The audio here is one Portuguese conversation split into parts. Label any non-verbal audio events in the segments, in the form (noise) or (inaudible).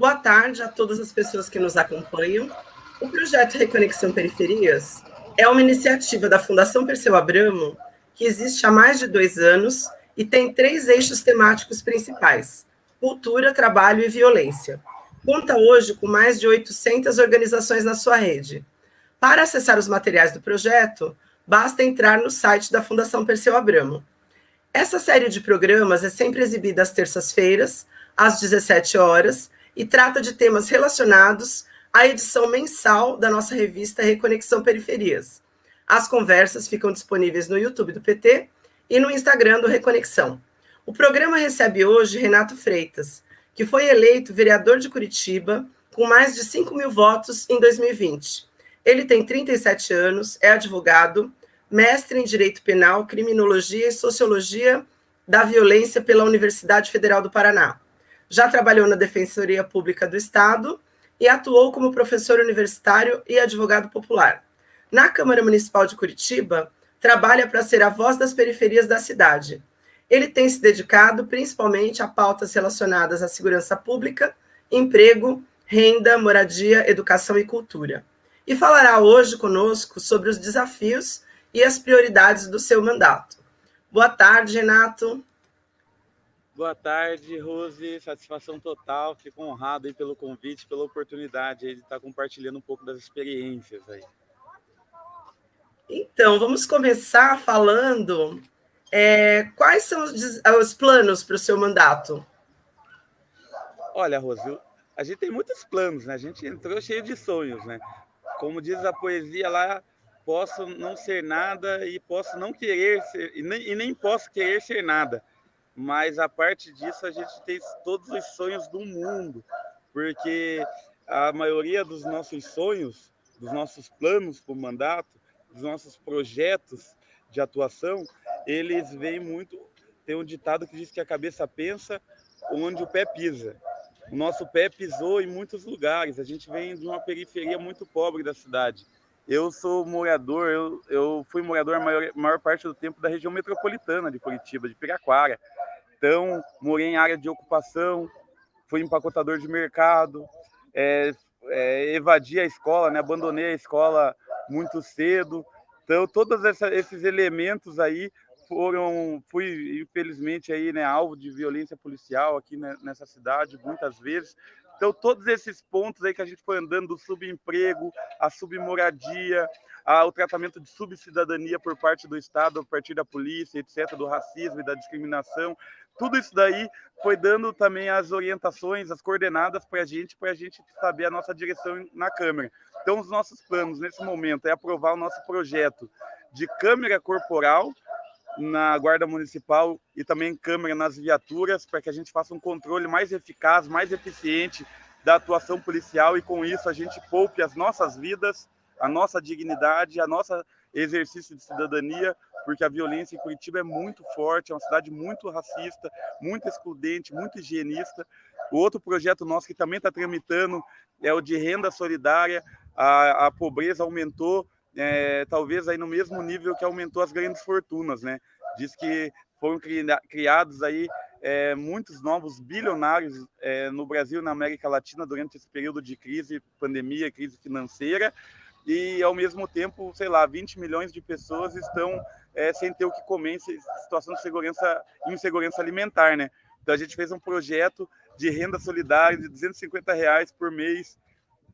Boa tarde a todas as pessoas que nos acompanham. O projeto Reconexão Periferias é uma iniciativa da Fundação Perseu Abramo que existe há mais de dois anos e tem três eixos temáticos principais: cultura, trabalho e violência. Conta hoje com mais de 800 organizações na sua rede. Para acessar os materiais do projeto, basta entrar no site da Fundação Perseu Abramo. Essa série de programas é sempre exibida às terças-feiras, às 17 horas, e trata de temas relacionados à edição mensal da nossa revista Reconexão Periferias. As conversas ficam disponíveis no YouTube do PT e no Instagram do Reconexão. O programa recebe hoje Renato Freitas, que foi eleito vereador de Curitiba com mais de 5 mil votos em 2020. Ele tem 37 anos, é advogado, mestre em Direito Penal, Criminologia e Sociologia da Violência pela Universidade Federal do Paraná. Já trabalhou na Defensoria Pública do Estado e atuou como professor universitário e advogado popular. Na Câmara Municipal de Curitiba, trabalha para ser a voz das periferias da cidade. Ele tem se dedicado principalmente a pautas relacionadas à segurança pública, emprego, renda, moradia, educação e cultura. E falará hoje conosco sobre os desafios e as prioridades do seu mandato. Boa tarde, Renato. Boa tarde, Rose. Satisfação total. Fico honrado aí pelo convite, pela oportunidade de estar compartilhando um pouco das experiências aí. Então, vamos começar falando é, quais são os, os planos para o seu mandato? Olha, Rose, a gente tem muitos planos, né? A gente entrou cheio de sonhos, né? Como diz a poesia lá, posso não ser nada e posso não querer ser, e nem, e nem posso querer ser nada. Mas a parte disso, a gente tem todos os sonhos do mundo, porque a maioria dos nossos sonhos, dos nossos planos para o mandato, dos nossos projetos de atuação, eles vêm muito. Tem um ditado que diz que a cabeça pensa onde o pé pisa. O nosso pé pisou em muitos lugares. A gente vem de uma periferia muito pobre da cidade. Eu sou morador, eu, eu fui morador a maior, maior parte do tempo da região metropolitana de Curitiba, de Piraquara. Então, morei em área de ocupação, fui empacotador de mercado, é, é, evadi a escola, né? abandonei a escola muito cedo. Então, todos essa, esses elementos aí foram, fui infelizmente aí, né, alvo de violência policial aqui né, nessa cidade muitas vezes. Então, todos esses pontos aí que a gente foi andando, do subemprego, a submoradia, o tratamento de subcidadania por parte do Estado, a partir da polícia, etc., do racismo e da discriminação, tudo isso daí foi dando também as orientações, as coordenadas para a gente, para a gente saber a nossa direção na Câmara. Então, os nossos planos nesse momento é aprovar o nosso projeto de câmera corporal na Guarda Municipal e também câmera nas viaturas, para que a gente faça um controle mais eficaz, mais eficiente da atuação policial e com isso a gente poupe as nossas vidas, a nossa dignidade, a nossa exercício de cidadania, porque a violência em Curitiba é muito forte, é uma cidade muito racista, muito excludente, muito higienista. O outro projeto nosso que também está tramitando é o de renda solidária. A, a pobreza aumentou, é, talvez aí no mesmo nível que aumentou as grandes fortunas, né? Diz que foram criados aí é, muitos novos bilionários é, no Brasil e na América Latina durante esse período de crise, pandemia, crise financeira, e ao mesmo tempo, sei lá, 20 milhões de pessoas estão é, sem ter o que comer em situação de segurança, insegurança alimentar, né? Então a gente fez um projeto de renda solidária de 250 reais por mês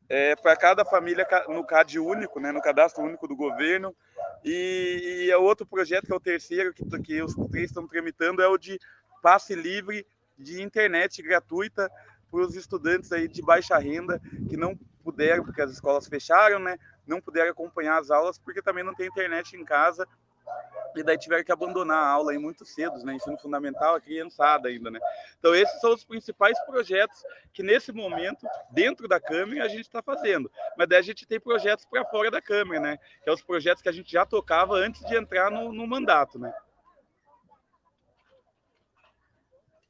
é, para cada família no CAD único, né, no cadastro único do governo. E, e é outro projeto, que é o terceiro, que, que os três estão tramitando, é o de passe livre de internet gratuita para os estudantes aí de baixa renda que não puderam, porque as escolas fecharam, né? Não puderam acompanhar as aulas porque também não tem internet em casa e daí tiveram que abandonar a aula aí muito cedo, né? Ensino fundamental, a criançada ainda, né? Então, esses são os principais projetos que, nesse momento, dentro da Câmara, a gente está fazendo. Mas daí a gente tem projetos para fora da Câmara, né? Que é os projetos que a gente já tocava antes de entrar no, no mandato, né?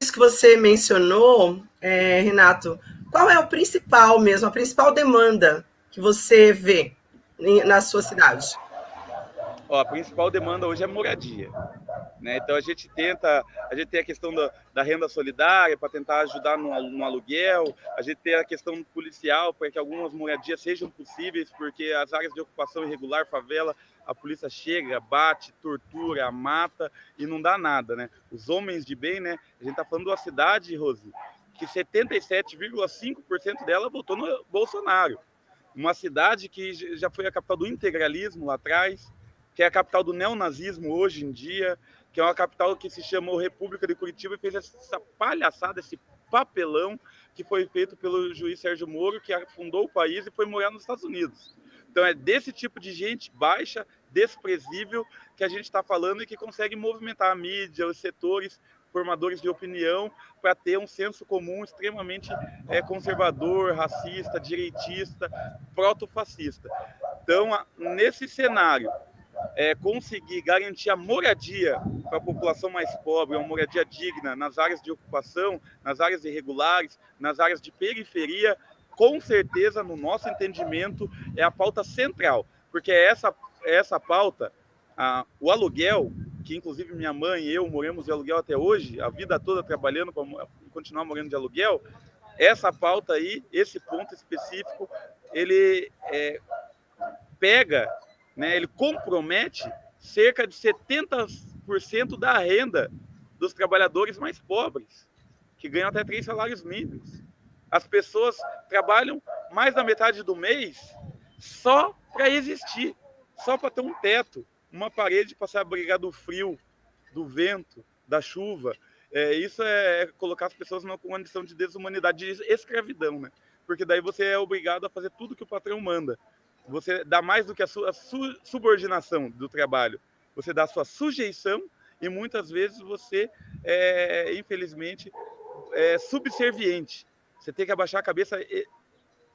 Isso que você mencionou, é, Renato, qual é o principal mesmo, a principal demanda que você vê na sua cidade? Ó, a principal demanda hoje é moradia. Né? Então a gente tenta, a gente tem a questão da, da renda solidária para tentar ajudar no, no, aluguel, a gente tem a questão policial para que algumas moradias sejam possíveis, porque as áreas de ocupação irregular, favela, a polícia chega, bate, tortura, mata e não dá nada, né? Os homens de bem, né? A gente está falando uma cidade, Rose, que 77,5% dela votou no Bolsonaro. Uma cidade que já foi a capital do integralismo lá atrás, que é a capital do neonazismo hoje em dia, que é uma capital que se chamou República de Curitiba e fez essa palhaçada, esse papelão que foi feito pelo juiz Sérgio Moro, que fundou o país e foi morar nos Estados Unidos. Então é desse tipo de gente baixa, desprezível, que a gente está falando e que consegue movimentar a mídia, os setores formadores de opinião para ter um senso comum extremamente é, conservador, racista, direitista, proto-fascista. Então, nesse cenário, é, conseguir garantir a moradia para a população mais pobre, uma moradia digna nas áreas de ocupação, nas áreas irregulares, nas áreas de periferia, com certeza, no nosso entendimento, é a pauta central, porque é essa, é essa pauta, a, o aluguel, que inclusive minha mãe e eu moramos de aluguel até hoje, a vida toda trabalhando para continuar morando de aluguel, essa pauta aí, esse ponto específico, ele é, pega né, ele compromete cerca de 70% da renda dos trabalhadores mais pobres, que ganham até três salários mínimos. As pessoas trabalham mais da metade do mês só para existir, só para ter um teto, uma parede para se abrigar do frio, do vento, da chuva. É, isso é colocar as pessoas numa condição de desumanidade, de escravidão, né? Porque daí você é obrigado a fazer tudo que o patrão manda. Você dá mais do que a sua subordinação do trabalho. Você dá a sua sujeição e muitas vezes você é, infelizmente, é subserviente. Você tem que abaixar a cabeça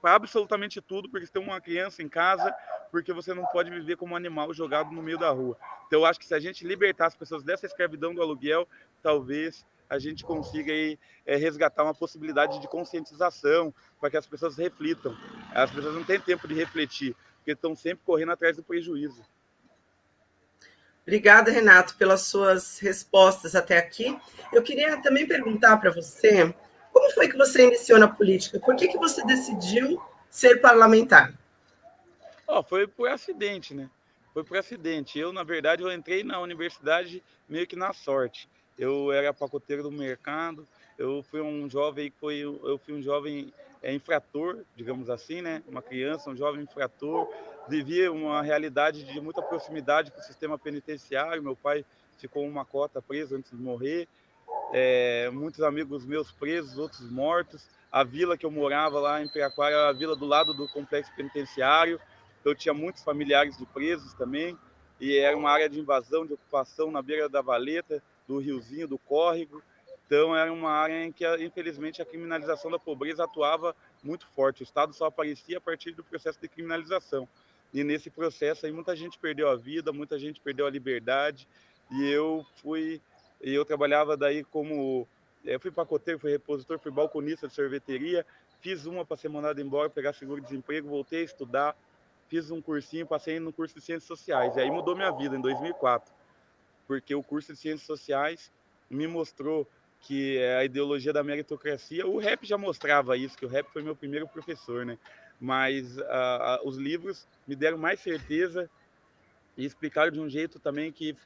para absolutamente tudo, porque você tem uma criança em casa, porque você não pode viver como um animal jogado no meio da rua. Então, eu acho que se a gente libertar as pessoas dessa escravidão do aluguel, talvez a gente consiga aí, é, resgatar uma possibilidade de conscientização para que as pessoas reflitam. As pessoas não têm tempo de refletir, porque estão sempre correndo atrás do prejuízo. Obrigada, Renato, pelas suas respostas até aqui. Eu queria também perguntar para você, como foi que você iniciou na política? Por que, que você decidiu ser parlamentar? Oh, foi por acidente, né? Foi por acidente. Eu, na verdade, eu entrei na universidade meio que na sorte eu era pacoteiro do mercado, eu fui um jovem que foi, eu fui um jovem é, infrator, digamos assim, né? Uma criança, um jovem infrator, vivia uma realidade de muita proximidade com o sistema penitenciário. Meu pai ficou uma cota preso antes de morrer, é, muitos amigos meus presos, outros mortos. A vila que eu morava lá em Piraquara a vila do lado do complexo penitenciário. Eu tinha muitos familiares de presos também, e era uma área de invasão, de ocupação na beira da valeta do riozinho, do córrego. Então, era uma área em que, infelizmente, a criminalização da pobreza atuava muito forte. O Estado só aparecia a partir do processo de criminalização. E nesse processo aí, muita gente perdeu a vida, muita gente perdeu a liberdade. E eu fui, eu trabalhava daí como, eu fui pacoteiro, fui repositor, fui balconista de sorveteria. Fiz uma para ser mandado embora, pegar seguro-desemprego, voltei a estudar. Fiz um cursinho, passei no curso de Ciências Sociais. E aí mudou minha vida, em 2004 porque o curso de Ciências Sociais me mostrou que é a ideologia da meritocracia, o rap já mostrava isso, que o rap foi meu primeiro professor, né? Mas os livros me deram mais certeza e explicaram de um jeito também que,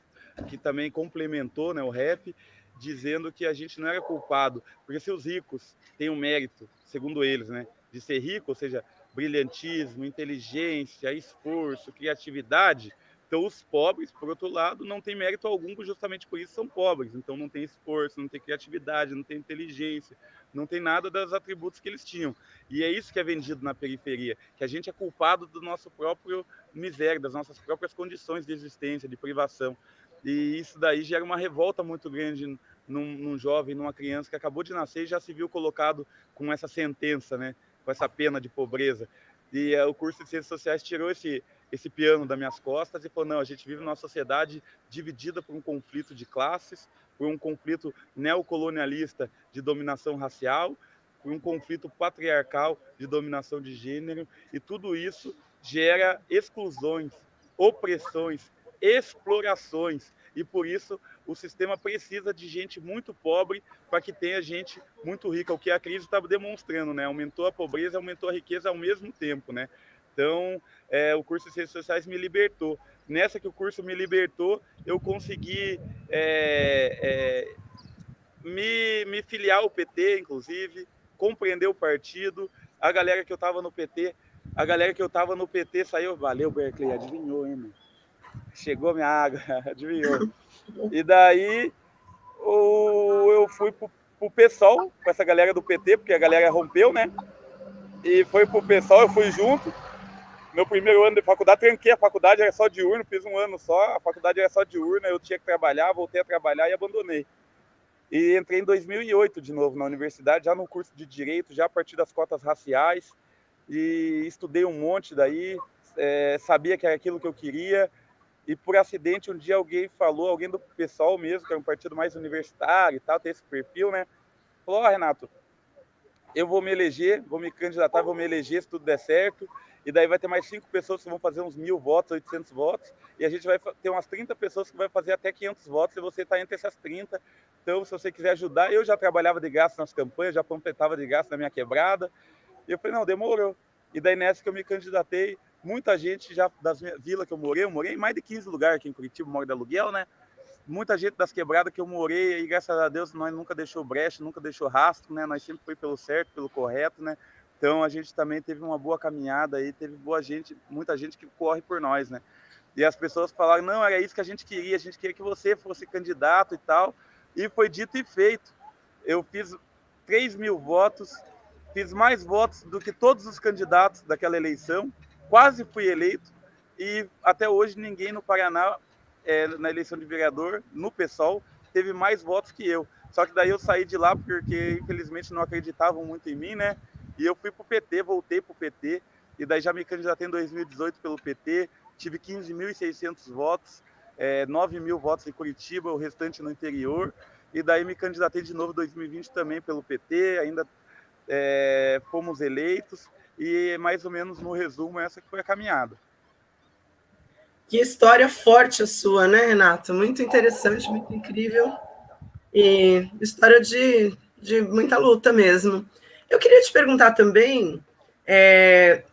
que também complementou né, o rap, dizendo que a gente não era culpado, porque se os ricos têm o um mérito, segundo eles, né, de ser rico, ou seja, brilhantismo, inteligência, esforço, criatividade, então, os pobres, por outro lado, não têm mérito algum, justamente por isso são pobres. Então, não tem esforço, não tem criatividade, não tem inteligência, não tem nada dos atributos que eles tinham. E é isso que é vendido na periferia, que a gente é culpado do nosso próprio miséria, das nossas próprias condições de existência, de privação. E isso daí gera uma revolta muito grande num, num jovem, numa criança que acabou de nascer e já se viu colocado com essa sentença, né? Com essa pena de pobreza. E uh, o curso de Ciências Sociais tirou esse, esse piano das minhas costas e falou: não, a gente vive numa sociedade dividida por um conflito de classes, por um conflito neocolonialista de dominação racial, por um conflito patriarcal de dominação de gênero, e tudo isso gera exclusões, opressões, explorações. E por isso o sistema precisa de gente muito pobre para que tenha gente muito rica, o que a crise está demonstrando, né? Aumentou a pobreza, aumentou a riqueza ao mesmo tempo, né? Então, é, o curso de Ciências Sociais me libertou. Nessa que o curso me libertou, eu consegui é, é, me, me filiar ao PT, inclusive, compreender o partido. A galera que eu estava no PT, a galera que eu estava no PT saiu, valeu, Berkeley, adivinhou, hein, mano? Chegou minha água, (laughs) adivinhou. E daí o, eu fui pro, pro PSOL, com essa galera do PT, porque a galera rompeu, né? E foi pro PSOL, eu fui junto. Meu primeiro ano de faculdade, tranquei a faculdade, era só diurno, fiz um ano só, a faculdade era só diurno, eu tinha que trabalhar, voltei a trabalhar e abandonei. E entrei em 2008 de novo na universidade, já no curso de Direito, já a partir das cotas raciais, e estudei um monte daí, é, sabia que era aquilo que eu queria, e por acidente um dia alguém falou, alguém do pessoal mesmo, que é um partido mais universitário e tal, tem esse perfil, né? Falou, oh, Renato, eu vou me eleger, vou me candidatar, vou me eleger se tudo der certo, e daí vai ter mais cinco pessoas que vão fazer uns mil votos, 800 votos, e a gente vai ter umas 30 pessoas que vai fazer até 500 votos, e você está entre essas 30. Então, se você quiser ajudar, eu já trabalhava de graça nas campanhas, já completava de graça na minha quebrada, e eu falei, não, demorou. E daí nessa que eu me candidatei, muita gente já das vilas que eu morei, eu morei em mais de 15 lugares aqui em Curitiba, moro de aluguel, né? Muita gente das quebradas que eu morei, e graças a Deus nós nunca deixou brecha, nunca deixou rastro, né? Nós sempre foi pelo certo, pelo correto, né? Então a gente também teve uma boa caminhada aí, teve boa gente, muita gente que corre por nós, né? E as pessoas falaram, não, era isso que a gente queria, a gente queria que você fosse candidato e tal. E foi dito e feito. Eu fiz 3 mil votos, fiz mais votos do que todos os candidatos daquela eleição, quase fui eleito e até hoje ninguém no Paraná, é, na eleição de vereador, no PSOL, teve mais votos que eu. Só que daí eu saí de lá porque, infelizmente, não acreditavam muito em mim, né? E eu fui para o PT, voltei para o PT, e daí já me candidatei em 2018 pelo PT, tive 15.600 votos, é, 9 mil votos em Curitiba, o restante no interior, e daí me candidatei de novo em 2020 também pelo PT, ainda é, fomos eleitos, e mais ou menos no resumo, essa que foi a caminhada. Que história forte a sua, né, Renato? Muito interessante, muito incrível. E história de, de muita luta mesmo. Eu queria te perguntar também, é,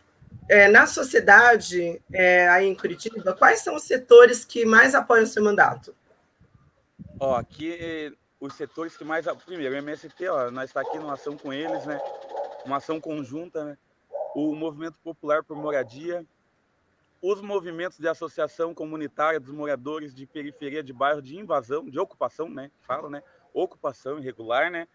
é, na sociedade é, aí em Curitiba, quais são os setores que mais apoiam o seu mandato? Ó, aqui os setores que mais... Primeiro, o MST, ó, nós estamos tá aqui numa ação com eles, né? Uma ação conjunta, né? O Movimento Popular por Moradia, os movimentos de associação comunitária dos moradores de periferia de bairro de invasão, de ocupação, né? Fala, né? Ocupação irregular, né?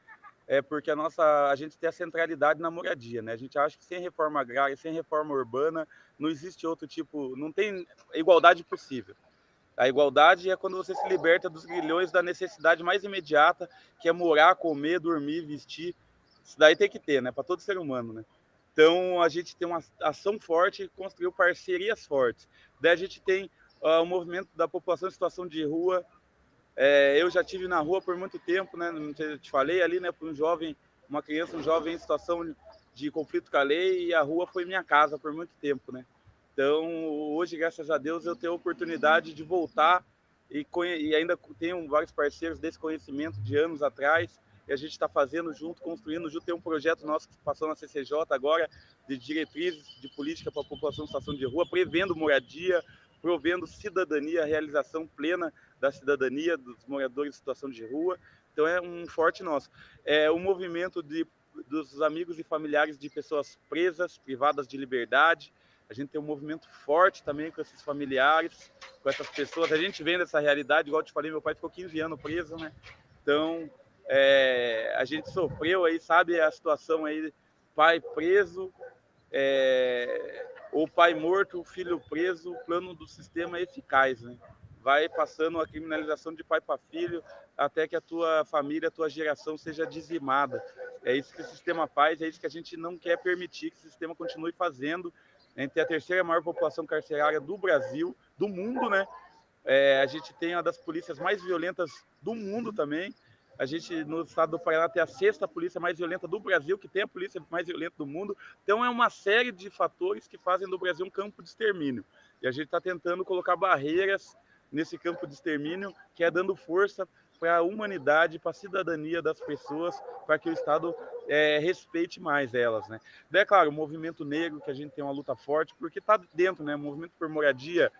É porque a nossa a gente tem a centralidade na moradia, né? A gente acha que sem reforma agrária, sem reforma urbana, não existe outro tipo, não tem igualdade possível. A igualdade é quando você se liberta dos grilhões da necessidade mais imediata, que é morar, comer, dormir, vestir. Isso daí tem que ter, né? Para todo ser humano, né? Então, a gente tem uma ação forte construiu parcerias fortes. Daí a gente tem uh, o movimento da população em situação de rua. É, eu já tive na rua por muito tempo, né? Não te falei ali, né? Para um jovem, uma criança, um jovem em situação de conflito com a lei e a rua foi minha casa por muito tempo, né? Então, hoje, graças a Deus, eu tenho a oportunidade de voltar e, e ainda tenho vários parceiros desse conhecimento de anos atrás e a gente está fazendo junto, construindo junto. Tem um projeto nosso que passou na CCJ agora, de diretrizes de política para a população em situação de rua, prevendo moradia, provendo cidadania, realização plena da cidadania dos moradores em situação de rua. Então é um forte nosso. É o movimento de, dos amigos e familiares de pessoas presas, privadas de liberdade. A gente tem um movimento forte também com esses familiares, com essas pessoas. A gente vem dessa realidade, igual eu te falei, meu pai ficou 15 anos preso, né? Então, é, a gente sofreu aí, sabe, a situação aí, pai preso, é, ou pai morto, filho preso, o plano do sistema é eficaz, né? Vai passando a criminalização de pai para filho até que a tua família, a tua geração seja dizimada. É isso que o sistema faz, é isso que a gente não quer permitir que o sistema continue fazendo. A gente tem a terceira maior população carcerária do Brasil, do mundo, né? É, a gente tem uma das polícias mais violentas do mundo também. A gente, no estado do Paraná, tem a sexta polícia mais violenta do Brasil, que tem a polícia mais violenta do mundo. Então, é uma série de fatores que fazem do Brasil um campo de extermínio. E a gente está tentando colocar barreiras nesse campo de extermínio, que é dando força para a humanidade, para a cidadania das pessoas, para que o Estado é, respeite mais elas, né? É claro, o movimento negro, que a gente tem uma luta forte, porque está dentro, né? O movimento por moradia,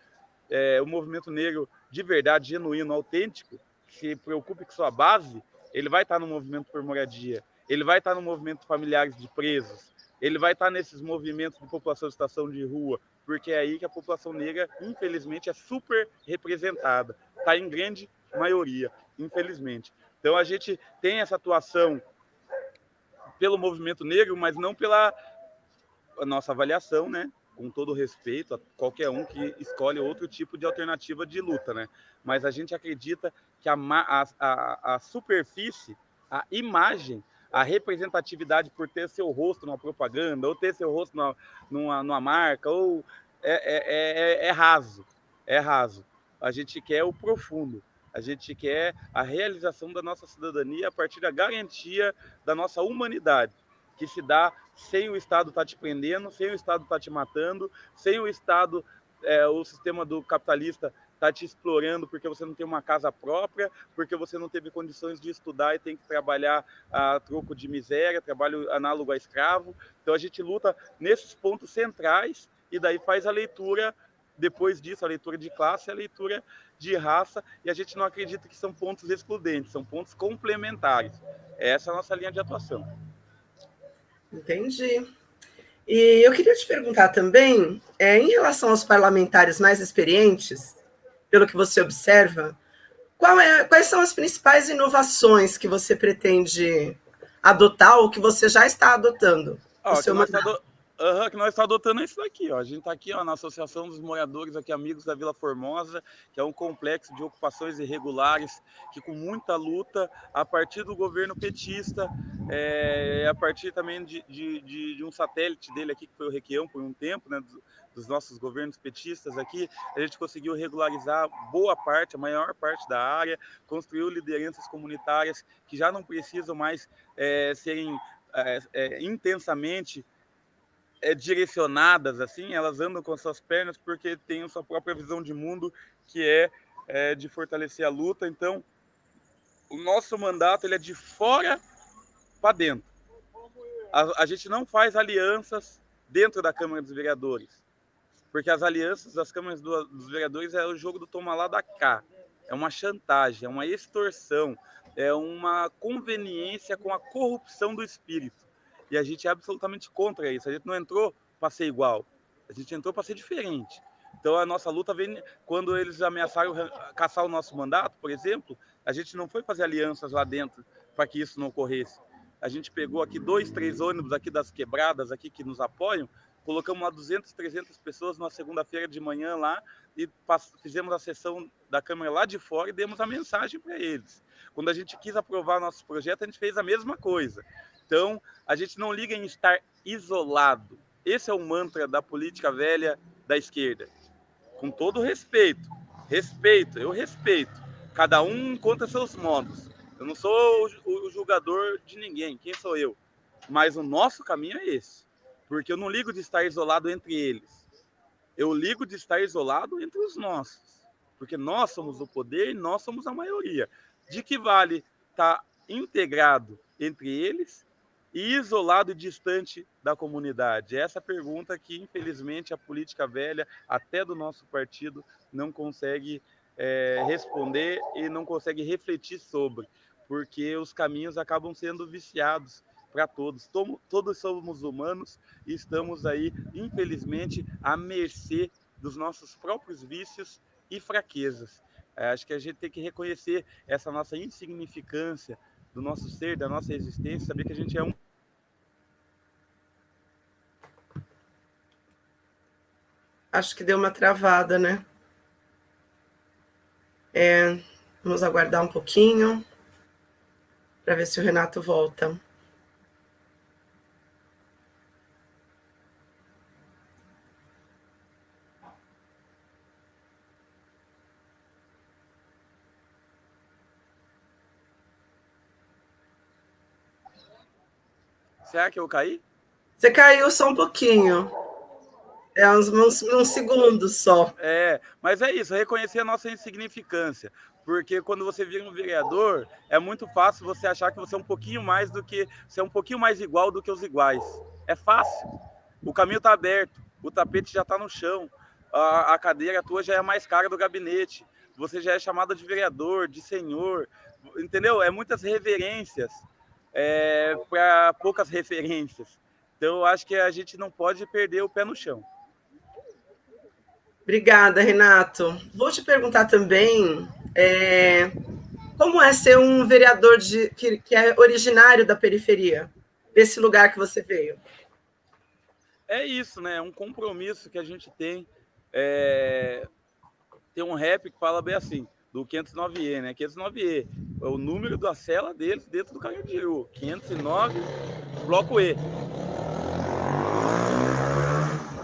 é, o movimento negro de verdade, genuíno, autêntico, se preocupe com sua base, ele vai estar no movimento por moradia, ele vai estar no movimento familiares de presos, ele vai estar nesses movimentos de população de estação de rua, porque é aí que a população negra, infelizmente, é super representada, está em grande maioria, infelizmente. Então a gente tem essa atuação pelo movimento negro, mas não pela nossa avaliação, né? Com todo respeito a qualquer um que escolhe outro tipo de alternativa de luta, né? Mas a gente acredita que a, a, a, superfície, a imagem, a representatividade por ter seu rosto numa propaganda, ou ter seu rosto numa, numa, numa marca, ou é, é, é, é raso, é raso. A gente quer o profundo. A gente quer a realização da nossa cidadania a partir da garantia da nossa humanidade, que se dá sem o Estado estar tá te prendendo, sem o Estado estar tá te matando, sem o Estado, é, o sistema do capitalista está te explorando porque você não tem uma casa própria, porque você não teve condições de estudar e tem que trabalhar a troco de miséria, trabalho análogo a escravo. Então a gente luta nesses pontos centrais e daí faz a leitura depois disso, a leitura de classe, a leitura de raça, e a gente não acredita que são pontos excludentes, são pontos complementares. Essa é a nossa linha de atuação. Entendi. E eu queria te perguntar também, é, em relação aos parlamentares mais experientes, pelo que você observa, é, quais são as principais inovações que você pretende adotar ou que você já está adotando? Ó, o seu mandato? Uhum, que nós estamos adotando isso daqui, ó. A gente está aqui ó, na Associação dos Moradores, aqui Amigos da Vila Formosa, que é um complexo de ocupações irregulares, que com muita luta, a partir do governo petista, é, a partir também de, de, de, de, um satélite dele aqui, que foi o Requião por um tempo, né, dos, dos nossos governos petistas aqui, a gente conseguiu regularizar boa parte, a maior parte da área, construiu lideranças comunitárias que já não precisam mais é, serem é, é intensamente é, direcionadas assim, elas andam com suas pernas porque têm a sua própria visão de mundo, que é, é de fortalecer a luta. Então, o nosso mandato ele é de fora para dentro. A, a, gente não faz alianças dentro da Câmara dos Vereadores, porque as alianças das câmaras do, dos vereadores é o jogo do toma lá da cá. É uma chantagem, é uma extorsão, é uma conveniência com a corrupção do espírito. E a gente é absolutamente contra isso. A gente não entrou para ser igual, a gente entrou para ser diferente. Então a nossa luta vem quando eles ameaçaram caçar o nosso mandato, por exemplo, a gente não foi fazer alianças lá dentro para que isso não ocorresse. A gente pegou aqui dois, três ônibus aqui das quebradas aqui que nos apoiam, colocamos lá 200, 300 pessoas numa segunda-feira de manhã lá e fizemos a sessão da Câmara lá de fora e demos a mensagem para eles. Quando a gente quis aprovar nossos projetos, a gente fez a mesma coisa. Então, a gente não liga em estar isolado. Esse é o mantra da política velha da esquerda. Com todo respeito, respeito, eu respeito. Cada um conta seus modos. Eu não sou o julgador de ninguém, quem sou eu? Mas o nosso caminho é esse. Porque eu não ligo de estar isolado entre eles. Eu ligo de estar isolado entre os nossos. Porque nós somos o poder e nós somos a maioria. De que vale estar integrado entre eles isolado e distante da comunidade? Essa pergunta que, infelizmente, a política velha, até do nosso partido, não consegue é, responder e não consegue refletir sobre, porque os caminhos acabam sendo viciados para todos. Todos somos humanos e estamos aí, infelizmente, à mercê dos nossos próprios vícios e fraquezas. É, acho que a gente tem que reconhecer essa nossa insignificância, do nosso ser, da nossa existência, saber que a gente é um. Acho que deu uma travada, né? É, vamos aguardar um pouquinho para ver se o Renato volta. Será que eu caí? Você caiu só um pouquinho. É uns, uns, uns segundos só. É, mas é isso, reconhecer a nossa insignificância. Porque quando você vira um vereador, é muito fácil você achar que você é um pouquinho mais do que. Você é um pouquinho mais igual do que os iguais. É fácil. O caminho está aberto, o tapete já está no chão, a, a cadeira tua já é mais cara do gabinete, você já é chamado de vereador, de senhor, entendeu? É muitas reverências é, para poucas (laughs) referências. Então, eu acho que a gente não pode perder o pé no chão. Obrigada, Renato. Vou te perguntar também é, como é ser um vereador de, que, que é originário da periferia, desse lugar que você veio. É isso, né? É um compromisso que a gente tem. É... Tem um rap que fala bem assim: do 509E, né? 509E é o número da cela deles dentro do Carandiru. 509, bloco E.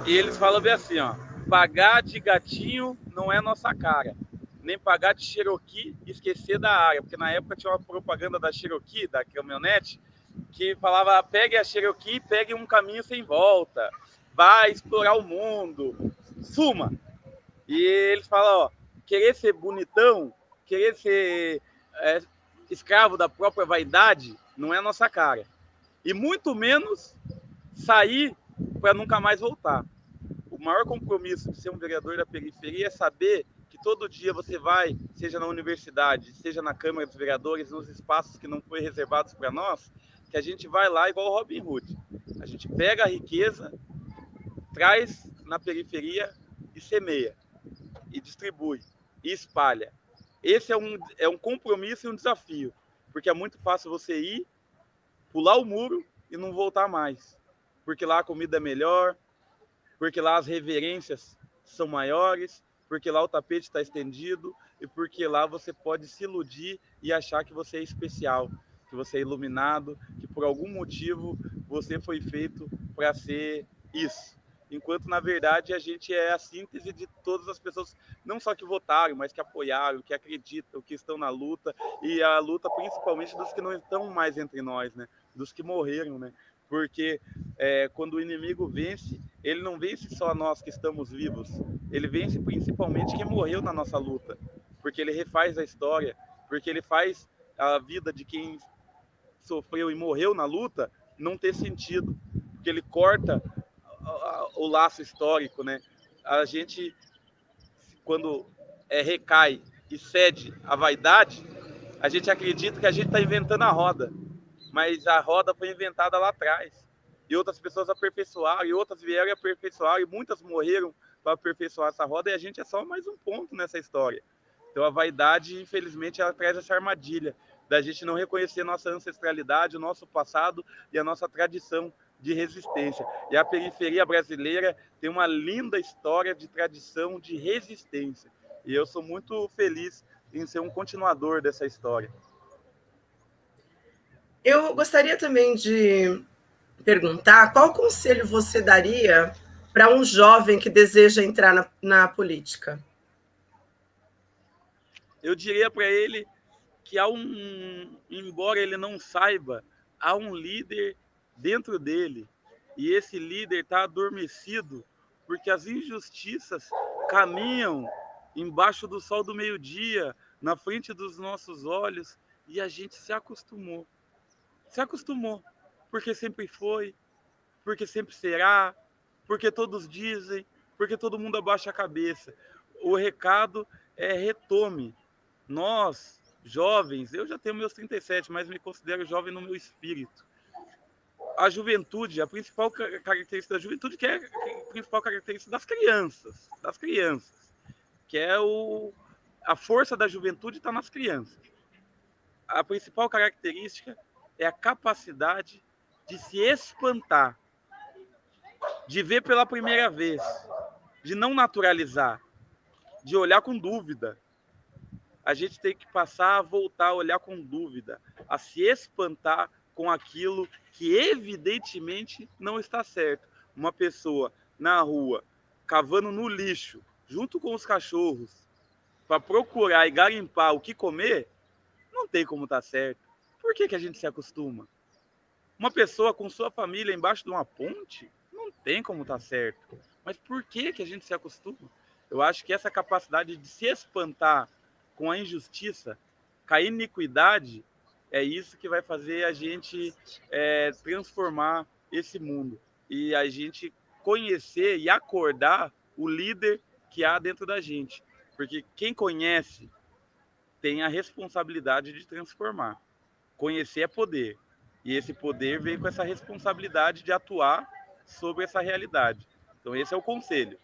E eles falam bem assim, ó. Pagar de gatinho não é nossa cara. Nem pagar de Cherokee e esquecer da área. Porque na época tinha uma propaganda da Cherokee, da caminhonete, que falava: pegue a Cherokee, pegue um caminho sem volta. Vai explorar o mundo. Suma. E eles falam, ó, querer ser bonitão, querer ser é, escravo da própria vaidade, não é a nossa cara. E muito menos sair para nunca mais voltar. O maior compromisso de ser um vereador da periferia é saber que todo dia você vai, seja na universidade, seja na Câmara dos Vereadores, nos espaços que não foi reservados para nós, que a gente vai lá igual o Robin Hood. A gente pega a riqueza, traz na periferia e semeia, e distribui e espalha. Esse é um, é um compromisso e um desafio, porque é muito fácil você ir, pular o muro e não voltar mais, porque lá a comida é melhor, porque lá as reverências são maiores, porque lá o tapete está estendido e porque lá você pode se iludir e achar que você é especial, que você é iluminado, que por algum motivo você foi feito para ser isso enquanto na verdade a gente é a síntese de todas as pessoas, não só que votaram, mas que apoiaram, que acreditam, que estão na luta, e a luta principalmente dos que não estão mais entre nós, né? dos que morreram, né? porque é, quando o inimigo vence, ele não vence só nós que estamos vivos, ele vence principalmente quem morreu na nossa luta, porque ele refaz a história, porque ele faz a vida de quem sofreu e morreu na luta não ter sentido, porque ele corta o laço histórico, né? A gente, quando é, recai e cede à vaidade, a gente acredita que a gente está inventando a roda, mas a roda foi inventada lá atrás. E outras pessoas aperfeiçoaram, e outras vieram e aperfeiçoaram, e muitas morreram para aperfeiçoar essa roda, e a gente é só mais um ponto nessa história. Então a vaidade, infelizmente, ela traz essa armadilha da gente não reconhecer nossa ancestralidade, o nosso passado e a nossa tradição de resistência. E a periferia brasileira tem uma linda história de tradição de resistência. E eu sou muito feliz em ser um continuador dessa história. Eu gostaria também de perguntar qual conselho você daria para um jovem que deseja entrar na, na política? Eu diria para ele que há um, embora ele não saiba, há um líder dentro dele e esse líder está adormecido porque as injustiças caminham embaixo do sol do meio-dia, na frente dos nossos olhos, e a gente se acostumou. Se acostumou, porque sempre foi, porque sempre será, porque todos dizem, porque todo mundo abaixa a cabeça. O recado é retome. Nós, jovens, eu já tenho meus 37, mas me considero jovem no meu espírito a juventude, a principal característica da juventude, que é a principal característica das crianças, das crianças, que é o, a força da juventude está nas crianças. A principal característica é a capacidade de se espantar, de ver pela primeira vez, de não naturalizar, de olhar com dúvida. A gente tem que passar a voltar a olhar com dúvida, a se espantar com aquilo que evidentemente não está certo. Uma pessoa na rua cavando no lixo, junto com os cachorros, para procurar e garimpar o que comer, não tem como estar tá certo. Por que, que a gente se acostuma? Uma pessoa com sua família embaixo de uma ponte, não tem como estar tá certo. Mas por que, que a gente se acostuma? Eu acho que essa capacidade de se espantar com a injustiça, com a iniquidade, é isso que vai fazer a gente é, transformar esse mundo e a gente conhecer e acordar o líder que há dentro da gente. Porque quem conhece tem a responsabilidade de transformar. Conhecer é poder. E esse poder vem com essa responsabilidade de atuar sobre essa realidade. Então, esse é o conselho.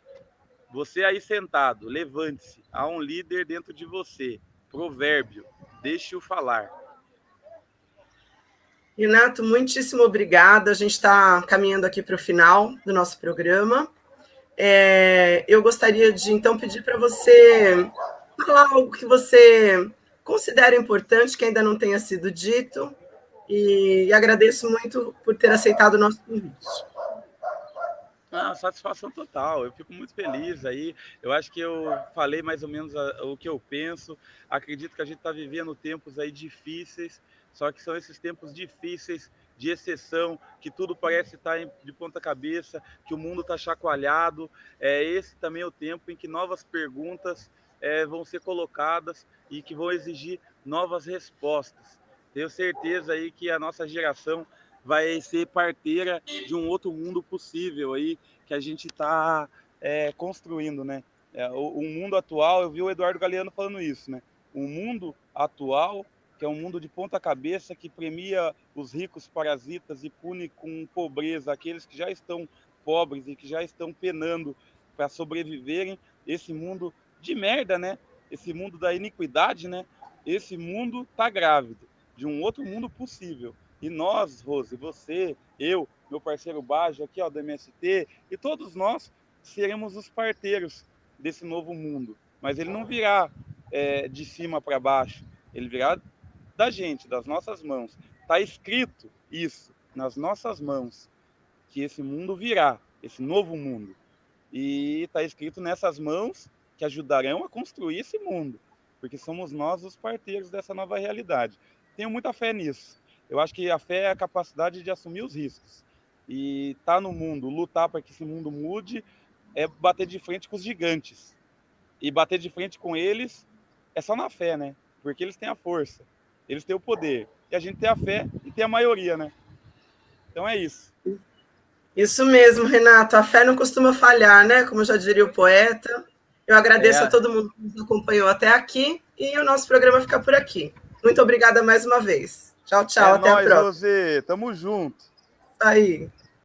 Você aí sentado, levante-se. Há um líder dentro de você. Provérbio, deixe-o falar. Renato, muitíssimo obrigada. A gente está caminhando aqui para o final do nosso programa. É, eu gostaria de, então, pedir para você falar algo que você considera importante, que ainda não tenha sido dito, e agradeço muito por ter aceitado o nosso convite. Ah, satisfação total. Eu fico muito feliz aí. Eu acho que eu falei mais ou menos o que eu penso. Acredito que a gente está vivendo tempos aí difíceis, só que são esses tempos difíceis de exceção, que tudo parece estar de ponta cabeça, que o mundo está chacoalhado. É esse também é o tempo em que novas perguntas é, vão ser colocadas e que vão exigir novas respostas. Tenho certeza aí que a nossa geração vai ser parteira de um outro mundo possível aí que a gente está é, construindo, né? É, o, o, mundo atual, eu vi o Eduardo Galeano falando isso, né? O mundo atual, que é um mundo de ponta cabeça, que premia os ricos parasitas e pune com pobreza aqueles que já estão pobres e que já estão penando para sobreviverem. Esse mundo de merda, né? Esse mundo da iniquidade, né? Esse mundo tá grávido de um outro mundo possível. E nós, Rose, você, eu, meu parceiro Bajo aqui, ó, do MST, e todos nós seremos os parteiros desse novo mundo. Mas ele não virá é, de cima para baixo, ele virá da gente, das nossas mãos. Está escrito isso nas nossas mãos, que esse mundo virá, esse novo mundo. E está escrito nessas mãos que ajudarão a construir esse mundo, porque somos nós os parteiros dessa nova realidade. Tenho muita fé nisso. Eu acho que a fé é a capacidade de assumir os riscos. E estar tá no mundo, lutar para que esse mundo mude, é bater de frente com os gigantes. E bater de frente com eles é só na fé, né? Porque eles têm a força, eles têm o poder. E a gente tem a fé e tem a maioria, né? Então é isso. Isso mesmo, Renato. A fé não costuma falhar, né? Como já diria o poeta. Eu agradeço é. a todo mundo que nos acompanhou até aqui e o nosso programa fica por aqui. Muito obrigada mais uma vez. Tchau, tchau. É até nóis, a próxima. José. Tamo junto. Aí.